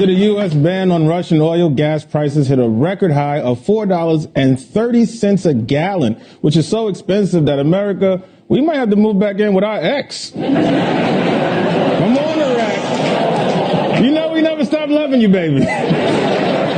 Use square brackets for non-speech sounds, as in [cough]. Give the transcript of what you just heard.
After the U.S. ban on Russian oil, gas prices hit a record high of $4.30 a gallon, which is so expensive that America, we might have to move back in with our ex. [laughs] Come on, Iraq. You know we never stop loving you, baby. [laughs]